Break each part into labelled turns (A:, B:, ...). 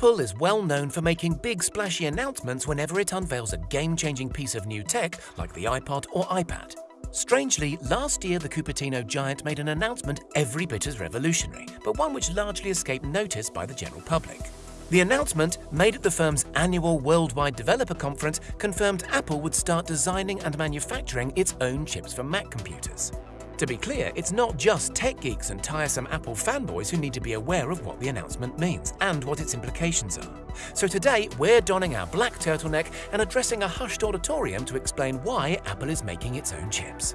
A: Apple is well known for making big splashy announcements whenever it unveils a game-changing piece of new tech like the iPod or iPad. Strangely, last year the Cupertino giant made an announcement every bit as revolutionary, but one which largely escaped notice by the general public. The announcement, made at the firm's annual Worldwide Developer Conference, confirmed Apple would start designing and manufacturing its own chips for Mac computers. To be clear, it's not just tech geeks and tiresome Apple fanboys who need to be aware of what the announcement means and what its implications are. So today, we're donning our black turtleneck and addressing a hushed auditorium to explain why Apple is making its own chips.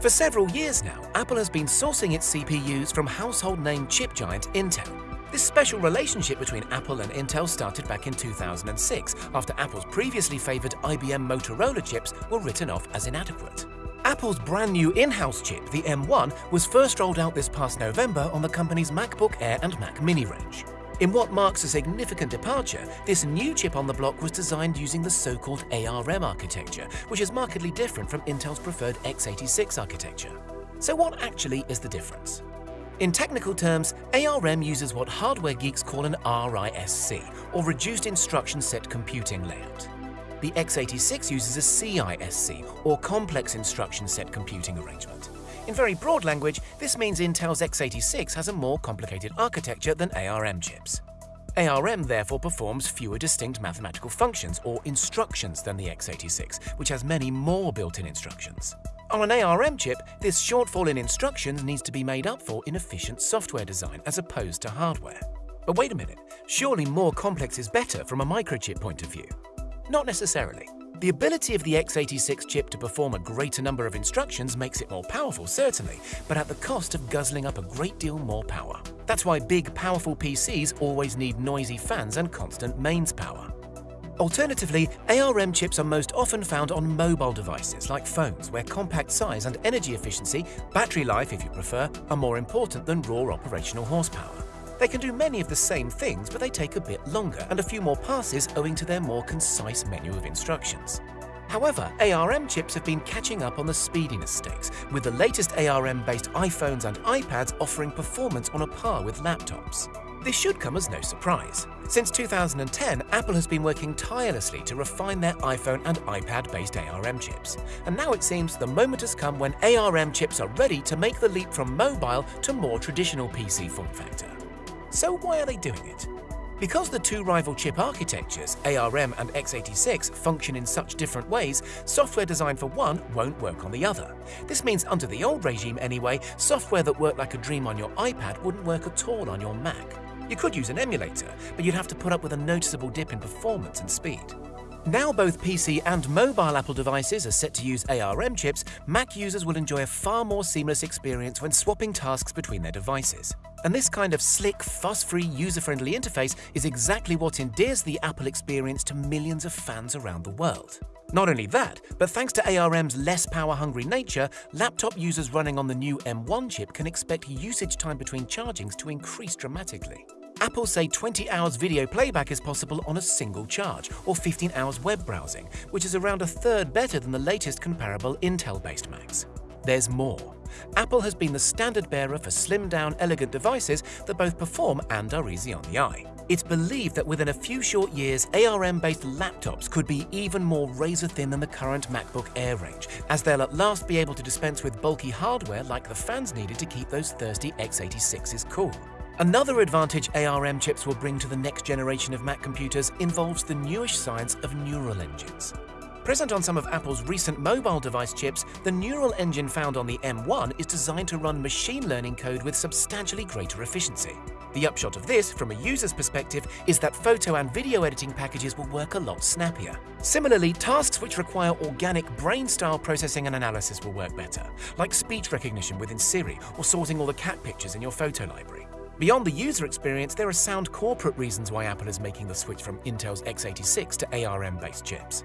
A: For several years now, Apple has been sourcing its CPUs from household name chip giant Intel. This special relationship between Apple and Intel started back in 2006, after Apple's previously favored IBM Motorola chips were written off as inadequate. Apple's brand new in-house chip, the M1, was first rolled out this past November on the company's MacBook Air and Mac Mini range. In what marks a significant departure, this new chip on the block was designed using the so-called ARM architecture, which is markedly different from Intel's preferred x86 architecture. So what actually is the difference? In technical terms, ARM uses what hardware geeks call an RISC, or Reduced Instruction Set Computing Layout the x86 uses a CISC, or Complex Instruction Set Computing Arrangement. In very broad language, this means Intel's x86 has a more complicated architecture than ARM chips. ARM therefore performs fewer distinct mathematical functions or instructions than the x86, which has many more built-in instructions. On an ARM chip, this shortfall in instructions needs to be made up for in efficient software design as opposed to hardware. But wait a minute, surely more complex is better from a microchip point of view? Not necessarily. The ability of the x86 chip to perform a greater number of instructions makes it more powerful, certainly, but at the cost of guzzling up a great deal more power. That's why big, powerful PCs always need noisy fans and constant mains power. Alternatively, ARM chips are most often found on mobile devices like phones, where compact size and energy efficiency, battery life if you prefer, are more important than raw operational horsepower. They can do many of the same things, but they take a bit longer and a few more passes owing to their more concise menu of instructions. However, ARM chips have been catching up on the speediness stakes, with the latest ARM-based iPhones and iPads offering performance on a par with laptops. This should come as no surprise. Since 2010, Apple has been working tirelessly to refine their iPhone and iPad-based ARM chips. And now it seems the moment has come when ARM chips are ready to make the leap from mobile to more traditional PC form factor. So why are they doing it? Because the two rival chip architectures, ARM and x86, function in such different ways, software designed for one won't work on the other. This means under the old regime anyway, software that worked like a dream on your iPad wouldn't work at all on your Mac. You could use an emulator, but you'd have to put up with a noticeable dip in performance and speed. Now both PC and mobile Apple devices are set to use ARM chips, Mac users will enjoy a far more seamless experience when swapping tasks between their devices. And this kind of slick, fuss-free, user-friendly interface is exactly what endears the Apple experience to millions of fans around the world. Not only that, but thanks to ARM's less power-hungry nature, laptop users running on the new M1 chip can expect usage time between chargings to increase dramatically. Apple say 20 hours video playback is possible on a single charge, or 15 hours web browsing, which is around a third better than the latest comparable Intel-based Macs. There's more. Apple has been the standard bearer for slim-down, elegant devices that both perform and are easy on the eye. It's believed that within a few short years, ARM-based laptops could be even more razor-thin than the current MacBook Air range, as they'll at last be able to dispense with bulky hardware like the fans needed to keep those thirsty x86s cool. Another advantage ARM chips will bring to the next generation of Mac computers involves the newish science of neural engines. Present on some of Apple's recent mobile device chips, the neural engine found on the M1 is designed to run machine learning code with substantially greater efficiency. The upshot of this, from a user's perspective, is that photo and video editing packages will work a lot snappier. Similarly, tasks which require organic brain-style processing and analysis will work better, like speech recognition within Siri or sorting all the cat pictures in your photo library. Beyond the user experience, there are sound corporate reasons why Apple is making the switch from Intel's x86 to ARM-based chips.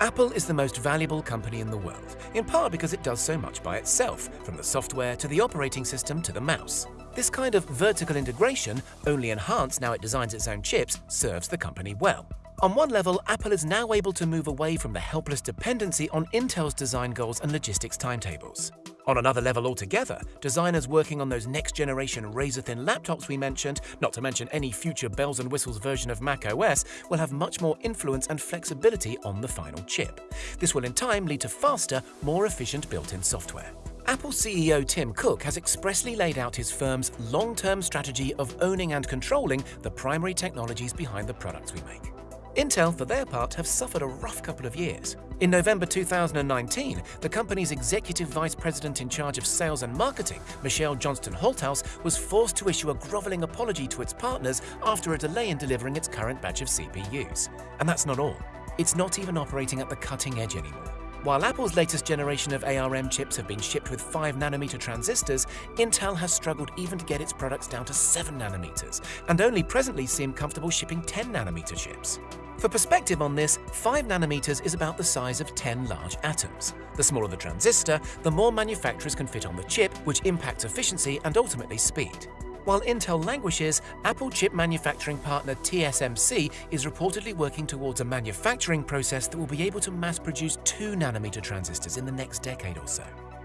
A: Apple is the most valuable company in the world, in part because it does so much by itself, from the software to the operating system to the mouse. This kind of vertical integration, only enhanced now it designs its own chips, serves the company well. On one level, Apple is now able to move away from the helpless dependency on Intel's design goals and logistics timetables. On another level altogether, designers working on those next-generation razor-thin laptops we mentioned, not to mention any future bells and whistles version of macOS, will have much more influence and flexibility on the final chip. This will in time lead to faster, more efficient built-in software. Apple CEO Tim Cook has expressly laid out his firm's long-term strategy of owning and controlling the primary technologies behind the products we make. Intel, for their part, have suffered a rough couple of years. In November 2019, the company's executive vice president in charge of sales and marketing, Michelle Johnston Holthaus, was forced to issue a groveling apology to its partners after a delay in delivering its current batch of CPUs. And that's not all. It's not even operating at the cutting edge anymore. While Apple's latest generation of ARM chips have been shipped with 5nm transistors, Intel has struggled even to get its products down to 7nm, and only presently seem comfortable shipping 10nm chips. For perspective on this, 5 nanometers is about the size of 10 large atoms. The smaller the transistor, the more manufacturers can fit on the chip, which impacts efficiency and ultimately speed. While Intel languishes, Apple chip manufacturing partner TSMC is reportedly working towards a manufacturing process that will be able to mass produce 2 nanometer transistors in the next decade or so.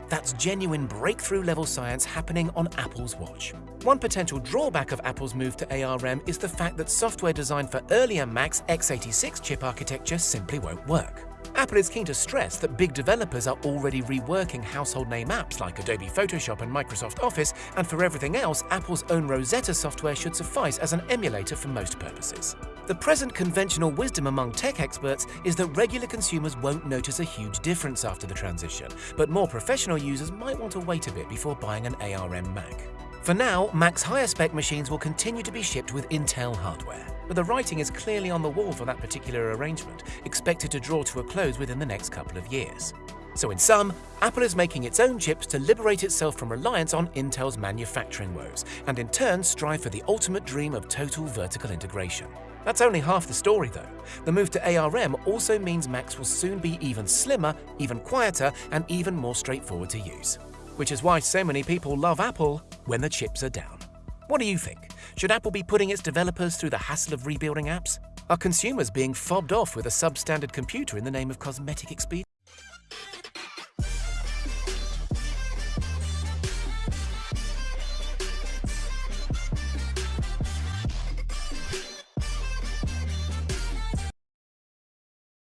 A: That's genuine breakthrough level science happening on Apple's watch. One potential drawback of Apple's move to ARM is the fact that software designed for earlier Mac's x86 chip architecture simply won't work. Apple is keen to stress that big developers are already reworking household name apps like Adobe Photoshop and Microsoft Office, and for everything else, Apple's own Rosetta software should suffice as an emulator for most purposes. The present conventional wisdom among tech experts is that regular consumers won't notice a huge difference after the transition, but more professional users might want to wait a bit before buying an ARM Mac. For now, Mac's higher spec machines will continue to be shipped with Intel hardware, but the writing is clearly on the wall for that particular arrangement, expected to draw to a close within the next couple of years. So in sum, Apple is making its own chips to liberate itself from reliance on Intel's manufacturing woes, and in turn strive for the ultimate dream of total vertical integration. That's only half the story though. The move to ARM also means Macs will soon be even slimmer, even quieter, and even more straightforward to use. Which is why so many people love Apple when the chips are down. What do you think? Should Apple be putting its developers through the hassle of rebuilding apps? Are consumers being fobbed off with a substandard computer in the name of cosmetic expedience?